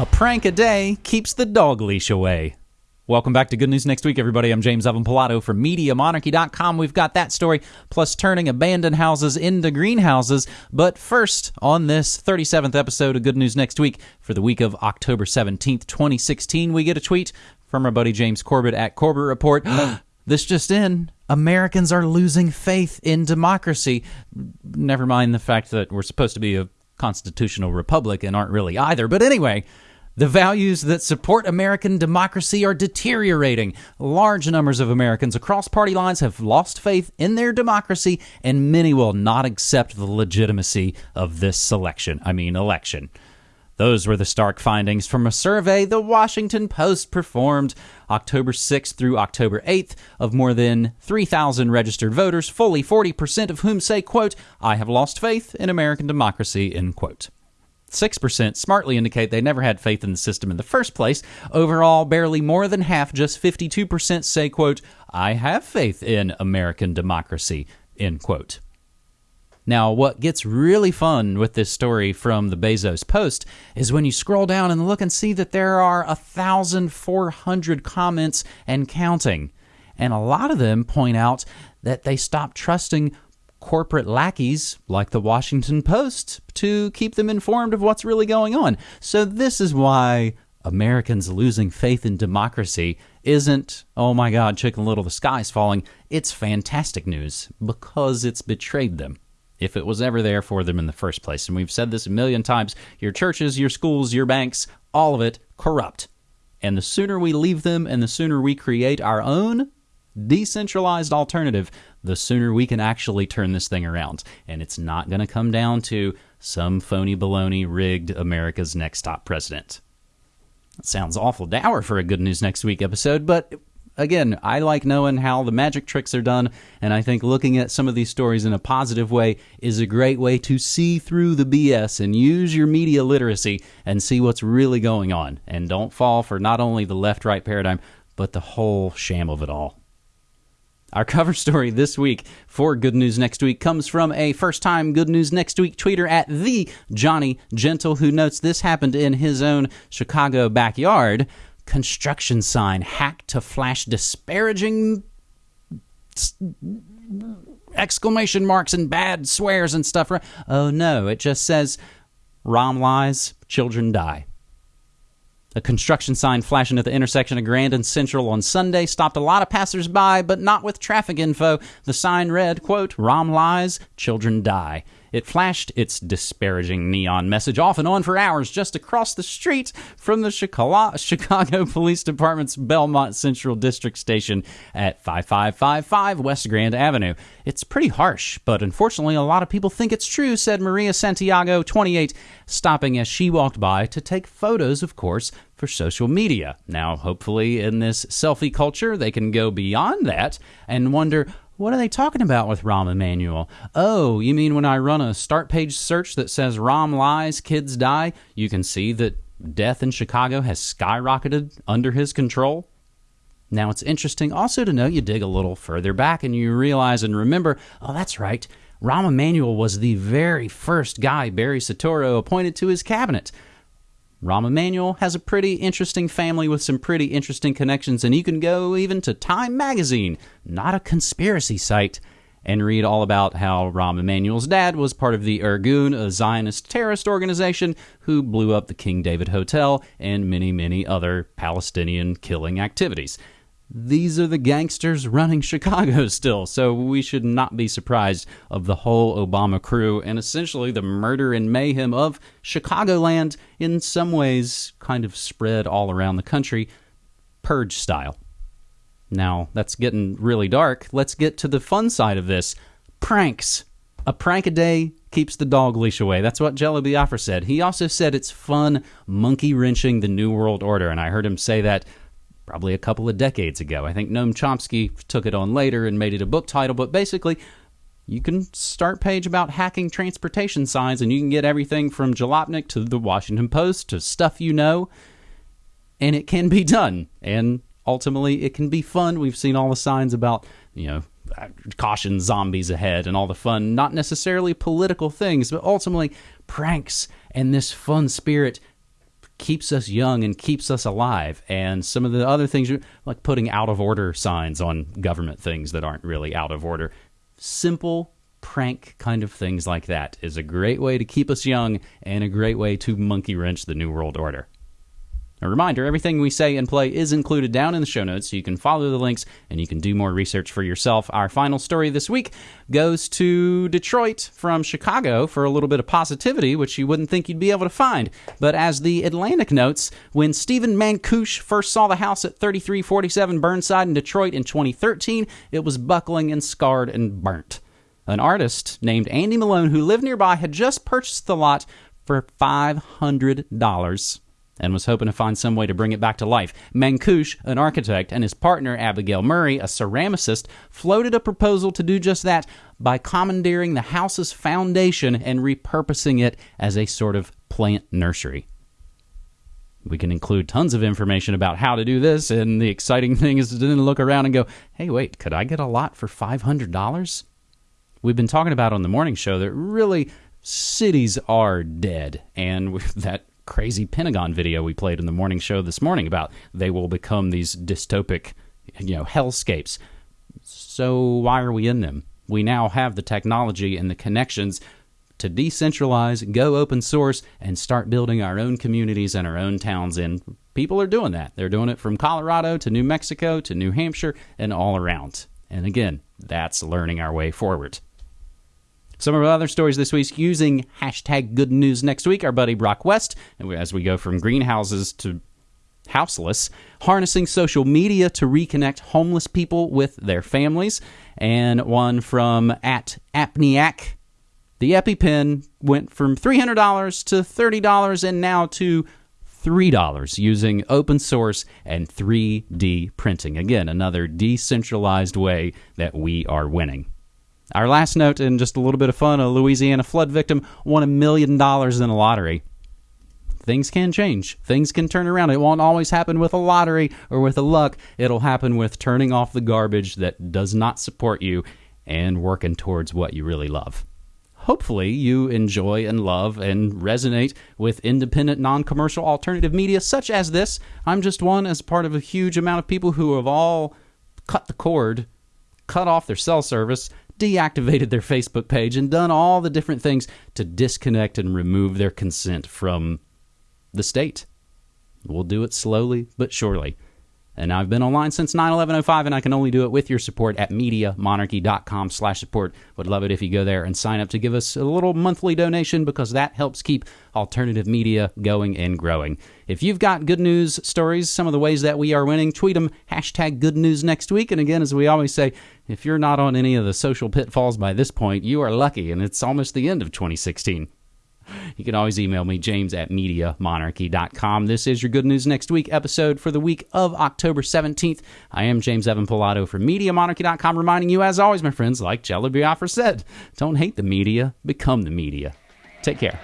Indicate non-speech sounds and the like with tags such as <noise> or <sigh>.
A prank a day keeps the dog leash away. Welcome back to Good News Next Week, everybody. I'm James Evan Pilato from MediaMonarchy.com. We've got that story, plus turning abandoned houses into greenhouses. But first, on this 37th episode of Good News Next Week, for the week of October 17th, 2016, we get a tweet from our buddy James Corbett at Corbett Report. <gasps> this just in. Americans are losing faith in democracy. Never mind the fact that we're supposed to be a constitutional republic and aren't really either. But anyway, the values that support American democracy are deteriorating. Large numbers of Americans across party lines have lost faith in their democracy, and many will not accept the legitimacy of this selection. I mean, election. Those were the stark findings from a survey the Washington Post performed October 6th through October 8th of more than 3,000 registered voters, fully 40% of whom say, quote, I have lost faith in American democracy, end quote. 6% smartly indicate they never had faith in the system in the first place. Overall, barely more than half, just 52% say, quote, I have faith in American democracy, end quote. Now, what gets really fun with this story from the Bezos Post is when you scroll down and look and see that there are 1,400 comments and counting. And a lot of them point out that they stopped trusting corporate lackeys like the Washington Post to keep them informed of what's really going on. So, this is why Americans losing faith in democracy isn't, oh my God, Chicken Little, the sky's falling. It's fantastic news because it's betrayed them if it was ever there for them in the first place. And we've said this a million times your churches, your schools, your banks, all of it corrupt. And the sooner we leave them and the sooner we create our own decentralized alternative, the sooner we can actually turn this thing around. And it's not going to come down to some phony baloney rigged America's next top president. That sounds awful dour for a Good News Next Week episode, but again, I like knowing how the magic tricks are done, and I think looking at some of these stories in a positive way is a great way to see through the BS and use your media literacy and see what's really going on. And don't fall for not only the left right paradigm, but the whole sham of it all. Our cover story this week for Good News Next Week comes from a first time Good News Next Week tweeter at the Johnny Gentle, who notes this happened in his own Chicago backyard. Construction sign hacked to flash disparaging exclamation marks and bad swears and stuff. Oh no, it just says Rahm lies, children die. A construction sign flashing at the intersection of Grand and Central on Sunday stopped a lot of passersby, but not with traffic info. The sign read, quote, Rahm lies, children die. It flashed its disparaging neon message off and on for hours just across the street from the Chicago <laughs> Police Department's Belmont Central District Station at 5555 West Grand Avenue. It's pretty harsh, but unfortunately, a lot of people think it's true, said Maria Santiago, 28, stopping as she walked by to take photos, of course, for social media. Now, hopefully, in this selfie culture, they can go beyond that and wonder what are they talking about with Rahm Emanuel? Oh, you mean when I run a start page search that says Rahm lies, kids die, you can see that death in Chicago has skyrocketed under his control? Now, it's interesting also to note you dig a little further back and you realize and remember, oh, that's right. Rahm Emanuel was the very first guy Barry Soetoro appointed to his cabinet. Rahm Emanuel has a pretty interesting family with some pretty interesting connections, and you can go even to Time Magazine, not a conspiracy site, and read all about how Rahm Emanuel's dad was part of the Irgun, a Zionist terrorist organization who blew up the King David Hotel and many, many other Palestinian killing activities these are the gangsters running Chicago <laughs> still, so we should not be surprised of the whole Obama crew and essentially the murder and mayhem of Chicagoland in some ways kind of spread all around the country, purge style. Now, that's getting really dark. Let's get to the fun side of this. Pranks. A prank a day keeps the dog leash away. That's what Jello Biafra said. He also said it's fun monkey wrenching the New World Order, and I heard him say that probably a couple of decades ago. I think Noam Chomsky took it on later and made it a book title, but basically, you can start page about hacking transportation signs and you can get everything from Jalopnik to the Washington Post to stuff you know, and it can be done. And ultimately, it can be fun. We've seen all the signs about, you know, caution zombies ahead and all the fun, not necessarily political things, but ultimately pranks and this fun spirit keeps us young and keeps us alive. And some of the other things, like putting out of order signs on government things that aren't really out of order, simple prank kind of things like that is a great way to keep us young and a great way to monkey wrench the New World Order. A reminder everything we say and play is included down in the show notes, so you can follow the links and you can do more research for yourself. Our final story this week goes to Detroit from Chicago for a little bit of positivity, which you wouldn't think you'd be able to find. But as the Atlantic notes, when Steven Mankouche first saw the house at 3347 Burnside in Detroit in 2013, it was buckling and scarred and burnt. An artist named Andy Malone, who lived nearby, had just purchased the lot for $500 and was hoping to find some way to bring it back to life. Mankouche, an architect, and his partner Abigail Murray, a ceramicist, floated a proposal to do just that by commandeering the house's foundation and repurposing it as a sort of plant nursery. We can include tons of information about how to do this, and the exciting <laughs> thing is to then look around and go, hey, wait, could I get a lot for $500? we've been talking about on the morning show that really cities are dead. And <laughs> that crazy Pentagon video we played in the morning show this morning about they will become these dystopic, you know, hellscapes. So why are we in them? We now have the technology and the connections to decentralize, go open source, and start building our own communities and our own towns. And people are doing that. They're doing it from Colorado to New Mexico to New Hampshire and all around. And again, that's learning our way forward. Some of our other stories this week using hashtag good news next week. Our buddy Brock West, as we go from greenhouses to houseless, harnessing social media to reconnect homeless people with their families. And one from at Apniac. The EpiPen went from $300 to $30 and now to $3 using open source and 3D printing. Again, another decentralized way that we are winning. Our last note, and just a little bit of fun a Louisiana flood victim won a million dollars in a lottery. Things can change. Things can turn around. It won't always happen with a lottery or with a luck. It'll happen with turning off the garbage that does not support you and working towards what you really love. Hopefully, you enjoy and love and resonate with independent, non commercial alternative media such as this. I'm just one as part of a huge amount of people who have all cut the cord, cut off their cell service, deactivated their Facebook page and done all the different things to disconnect and remove their consent from the state. We'll do it slowly but surely. And I've been online since 9-11-05, and I can only do it with your support at MediaMonarchy.com slash support. Would love it if you go there and sign up to give us a little monthly donation because that helps keep alternative media going and growing. If you've got good news stories, some of the ways that we are winning, tweet them, hashtag good news next week. And again, as we always say, if you're not on any of the social pitfalls by this point, you are lucky, and it's almost the end of 2016. You can always email me, james at MediaMonarchy.com. This is your Good News Next Week episode for the week of October 17th. I am James Evan Pilato from MediaMonarchy.com, reminding you, as always, my friends, like Jello Biafra said, don't hate the media, become the media. Take care.